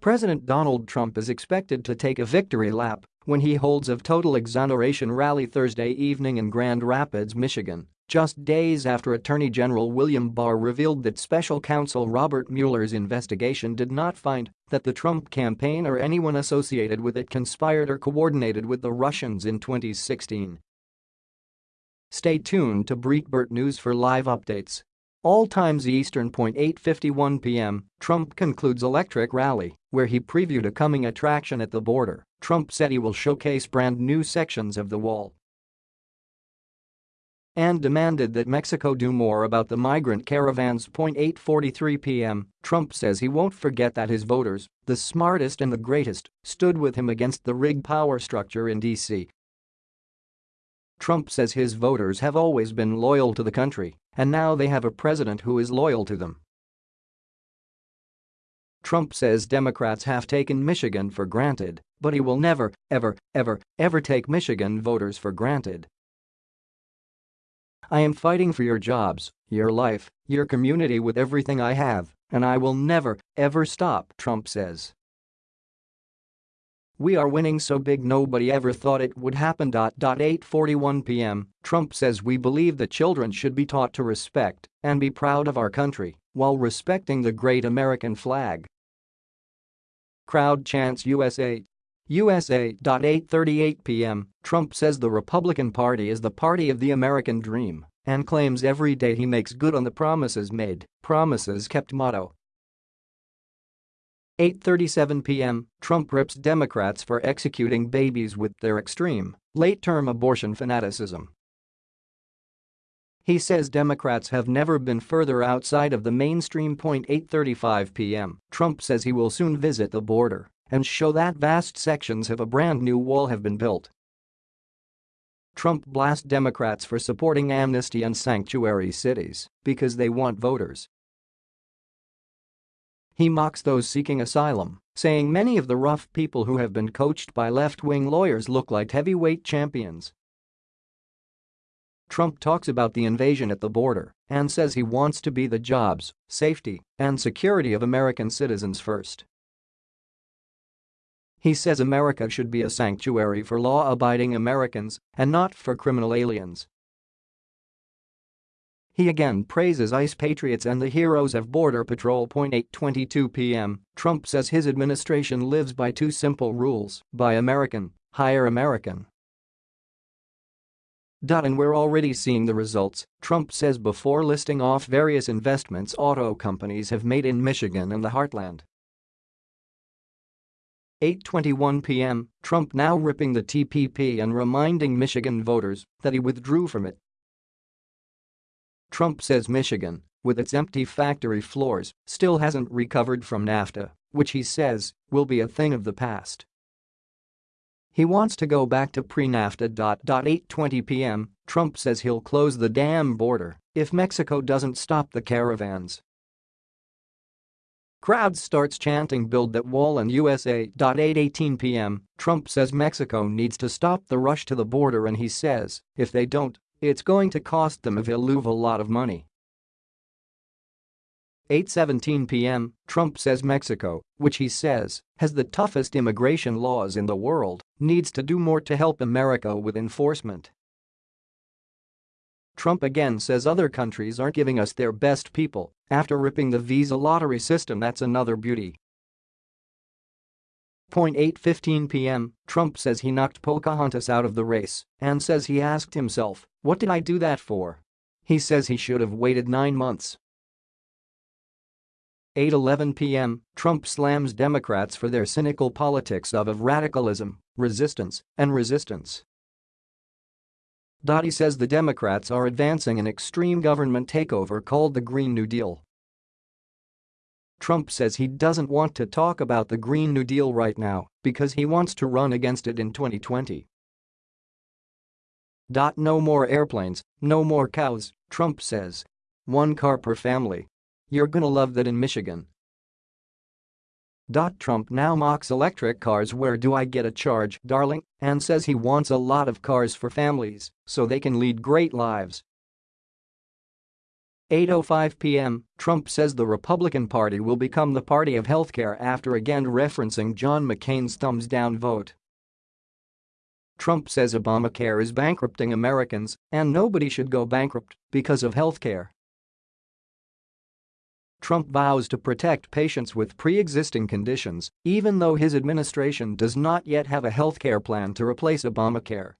President Donald Trump is expected to take a victory lap when he holds a total exoneration rally Thursday evening in Grand Rapids, Michigan, just days after Attorney General William Barr revealed that special counsel Robert Mueller's investigation did not find that the Trump campaign or anyone associated with it conspired or coordinated with the Russians in 2016. Stay tuned to Breitbart News for live updates. All times Eastern. 8:51 p.m. Trump concludes electric rally, where he previewed a coming attraction at the border. Trump said he will showcase brand new sections of the wall and demanded that Mexico do more about the migrant caravans. 8:43 p.m. Trump says he won't forget that his voters, the smartest and the greatest, stood with him against the rigged power structure in D.C. Trump says his voters have always been loyal to the country, and now they have a president who is loyal to them. Trump says Democrats have taken Michigan for granted, but he will never, ever, ever, ever take Michigan voters for granted. I am fighting for your jobs, your life, your community with everything I have, and I will never, ever stop, Trump says. We are winning so big nobody ever thought it would happen. 8:41 p.m. Trump says we believe that children should be taught to respect and be proud of our country while respecting the great American flag. Crowd chants USA. USA. 8:38 p.m. Trump says the Republican Party is the party of the American dream and claims every day he makes good on the promises made, promises kept motto. 8.37 p.m., Trump rips Democrats for executing babies with their extreme, late-term abortion fanaticism. He says Democrats have never been further outside of the mainstream. 8.35 p.m., Trump says he will soon visit the border and show that vast sections of a brand new wall have been built. Trump blasts Democrats for supporting amnesty and sanctuary cities because they want voters he mocks those seeking asylum, saying many of the rough people who have been coached by left-wing lawyers look like heavyweight champions. Trump talks about the invasion at the border and says he wants to be the jobs, safety, and security of American citizens first. He says America should be a sanctuary for law-abiding Americans and not for criminal aliens. He again praises ICE patriots and the heroes of Border Patrol. 8:22 p.m. Trump says his administration lives by two simple rules, buy American, hire American. And we're already seeing the results, Trump says before listing off various investments auto companies have made in Michigan and the heartland. 8.21 p.m., Trump now ripping the TPP and reminding Michigan voters that he withdrew from it Trump says Michigan, with its empty factory floors, still hasn't recovered from NAFTA, which he says will be a thing of the past. He wants to go back to pre-NAFTA. 8:20 p.m. Trump says he'll close the damn border if Mexico doesn't stop the caravans. Crowd starts chanting build that wall in USA. 8:18 p.m. Trump says Mexico needs to stop the rush to the border and he says if they don't, it's going to cost them a valuable lot of money. 8.17 p.m., Trump says Mexico, which he says has the toughest immigration laws in the world, needs to do more to help America with enforcement. Trump again says other countries aren't giving us their best people after ripping the visa lottery system that's another beauty. 8.15 p.m., Trump says he knocked Pocahontas out of the race and says he asked himself, what did I do that for? He says he should have waited nine months. 8.11 p.m., Trump slams Democrats for their cynical politics of, of radicalism, resistance, and resistance. Dottie says the Democrats are advancing an extreme government takeover called the Green New Deal Trump says he doesn't want to talk about the Green New Deal right now because he wants to run against it in 2020. No more airplanes, no more cows, Trump says. One car per family. You're gonna love that in Michigan. Trump now mocks electric cars where do I get a charge, darling, and says he wants a lot of cars for families so they can lead great lives 8.05 p.m., Trump says the Republican Party will become the party of healthcare after again referencing John McCain's thumbs down vote. Trump says Obamacare is bankrupting Americans and nobody should go bankrupt because of healthcare. Trump vows to protect patients with pre-existing conditions even though his administration does not yet have a healthcare plan to replace Obamacare.